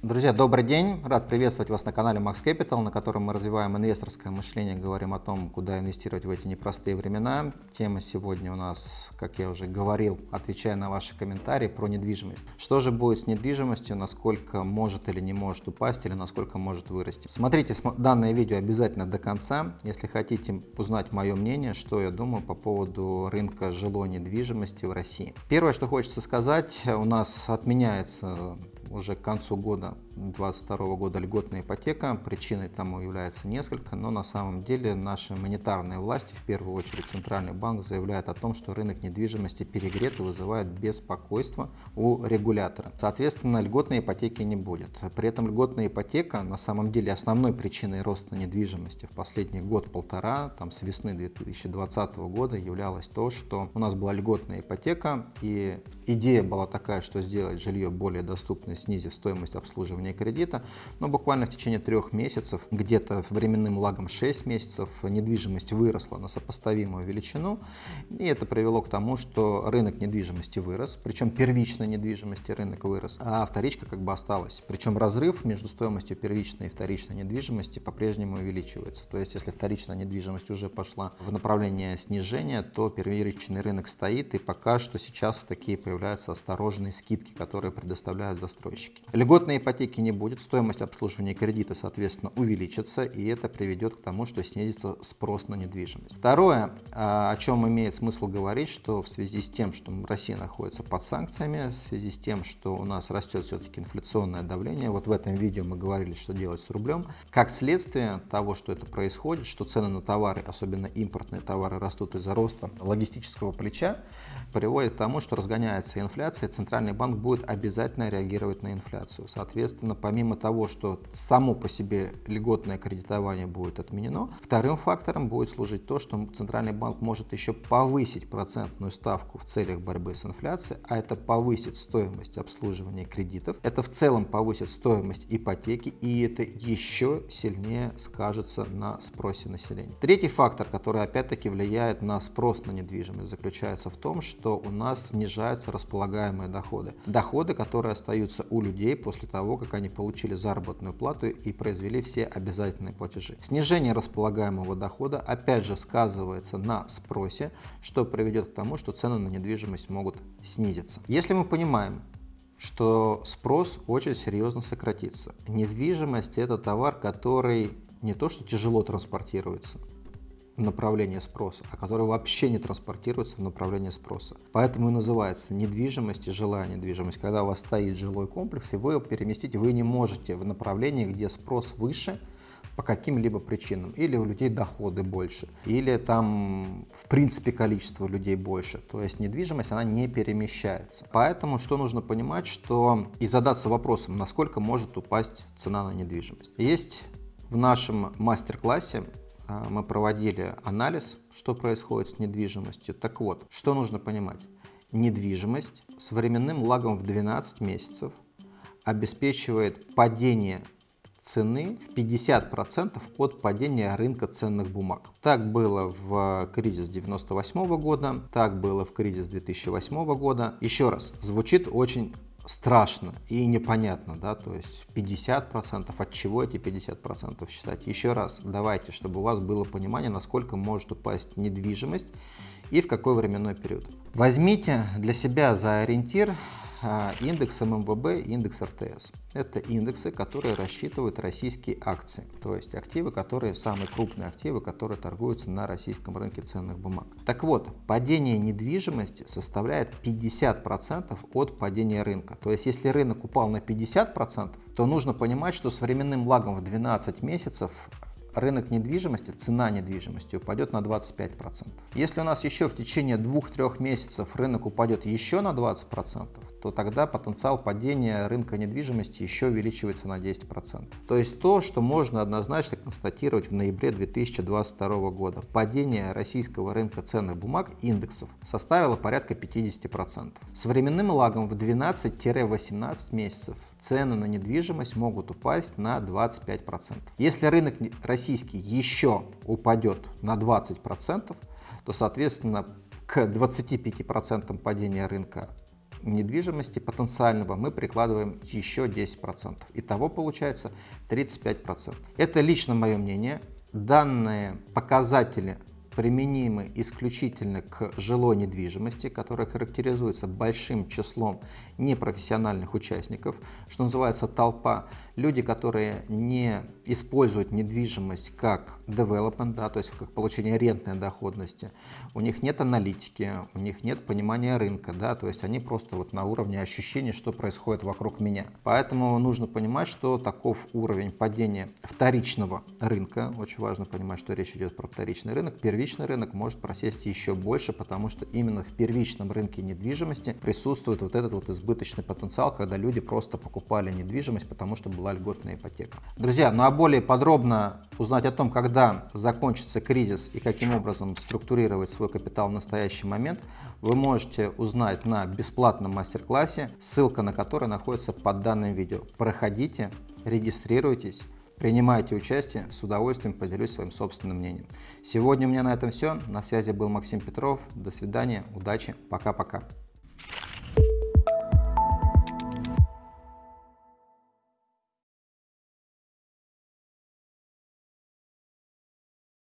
Друзья, добрый день! Рад приветствовать вас на канале Max Capital, на котором мы развиваем инвесторское мышление, говорим о том, куда инвестировать в эти непростые времена. Тема сегодня у нас, как я уже говорил, отвечая на ваши комментарии, про недвижимость. Что же будет с недвижимостью, насколько может или не может упасть, или насколько может вырасти. Смотрите данное видео обязательно до конца, если хотите узнать мое мнение, что я думаю по поводу рынка жилой недвижимости в России. Первое, что хочется сказать, у нас отменяется уже к концу года 2022 года льготная ипотека. Причиной тому является несколько, но на самом деле наши монетарные власти, в первую очередь Центральный банк, заявляют о том, что рынок недвижимости перегрет и вызывает беспокойство у регулятора. Соответственно, льготной ипотеки не будет. При этом льготная ипотека на самом деле основной причиной роста недвижимости в последний год-полтора, там с весны 2020 года являлось то, что у нас была льготная ипотека и идея была такая, что сделать жилье более доступным, снизив стоимость обслуживания погашения кредита, но буквально в течение трех месяцев, где-то временным лагом 6 месяцев, недвижимость выросла на сопоставимую величину, и это привело к тому, что рынок недвижимости вырос, причем первичной недвижимости рынок вырос, а вторичка как бы осталась. Причем разрыв между стоимостью первичной и вторичной недвижимости по-прежнему увеличивается. То есть, если вторичная недвижимость уже пошла в направление снижения, то первичный рынок стоит, и пока что сейчас такие появляются осторожные скидки, которые предоставляют застройщики. Льготные ипотеки ипотеки не будет, стоимость обслуживания кредита, соответственно, увеличится, и это приведет к тому, что снизится спрос на недвижимость. Второе, а, о чем имеет смысл говорить, что в связи с тем, что Россия находится под санкциями, в связи с тем, что у нас растет все-таки инфляционное давление, вот в этом видео мы говорили, что делать с рублем, как следствие того, что это происходит, что цены на товары, особенно импортные товары, растут из-за роста логистического плеча, приводит к тому, что разгоняется инфляция, Центральный банк будет обязательно реагировать на инфляцию. Соответственно, помимо того, что само по себе льготное кредитование будет отменено, вторым фактором будет служить то, что Центральный банк может еще повысить процентную ставку в целях борьбы с инфляцией, а это повысит стоимость обслуживания кредитов, это в целом повысит стоимость ипотеки, и это еще сильнее скажется на спросе населения. Третий фактор, который опять-таки влияет на спрос на недвижимость, заключается в том, что у нас снижаются располагаемые доходы. Доходы, которые остаются у людей после того, как они получили заработную плату и произвели все обязательные платежи. Снижение располагаемого дохода опять же сказывается на спросе, что приведет к тому, что цены на недвижимость могут снизиться. Если мы понимаем, что спрос очень серьезно сократится. Недвижимость – это товар, который не то что тяжело транспортируется, в направлении спроса, а который вообще не транспортируется в направлении спроса. Поэтому и называется недвижимость и жилая недвижимость. Когда у вас стоит жилой комплекс, и вы его переместить вы не можете в направлении, где спрос выше, по каким-либо причинам. Или у людей доходы больше, или там в принципе количество людей больше. То есть недвижимость, она не перемещается. Поэтому что нужно понимать, что и задаться вопросом, насколько может упасть цена на недвижимость. Есть в нашем мастер-классе мы проводили анализ, что происходит с недвижимостью. Так вот, что нужно понимать? Недвижимость с временным лагом в 12 месяцев обеспечивает падение цены в 50% от падения рынка ценных бумаг. Так было в кризис 98 года, так было в кризис 2008 года. Еще раз, звучит очень страшно и непонятно, да, то есть 50%, от чего эти 50% считать. Еще раз, давайте, чтобы у вас было понимание, насколько может упасть недвижимость и в какой временной период. Возьмите для себя за ориентир индекс ММВБ и индекс РТС. Это индексы, которые рассчитывают российские акции, то есть активы, которые самые крупные активы, которые торгуются на российском рынке ценных бумаг. Так вот, падение недвижимости составляет 50% от падения рынка. То есть, если рынок упал на 50%, то нужно понимать, что с временным лагом в 12 месяцев рынок недвижимости, цена недвижимости упадет на 25%. Если у нас еще в течение 2-3 месяцев рынок упадет еще на 20%, то тогда потенциал падения рынка недвижимости еще увеличивается на 10%. То есть то, что можно однозначно констатировать в ноябре 2022 года. Падение российского рынка ценных бумаг индексов составило порядка 50%. С временным лагом в 12-18 месяцев цены на недвижимость могут упасть на 25%. Если рынок российский еще упадет на 20%, то, соответственно, к 25% падения рынка недвижимости потенциального мы прикладываем еще 10%. Итого получается 35%. Это лично мое мнение. Данные показатели применимы исключительно к жилой недвижимости, которая характеризуется большим числом непрофессиональных участников, что называется толпа. Люди, которые не используют недвижимость как development, да, то есть как получение рентной доходности, у них нет аналитики, у них нет понимания рынка, да, то есть они просто вот на уровне ощущения, что происходит вокруг меня. Поэтому нужно понимать, что таков уровень падения вторичного рынка, очень важно понимать, что речь идет про вторичный рынок, первичный первичный рынок может просесть еще больше, потому что именно в первичном рынке недвижимости присутствует вот этот вот избыточный потенциал, когда люди просто покупали недвижимость, потому что была льготная ипотека. Друзья, ну а более подробно узнать о том, когда закончится кризис и каким образом структурировать свой капитал в настоящий момент, вы можете узнать на бесплатном мастер-классе, ссылка на который находится под данным видео. Проходите, регистрируйтесь. Принимайте участие, с удовольствием поделюсь своим собственным мнением. Сегодня у меня на этом все. На связи был Максим Петров. До свидания, удачи, пока-пока.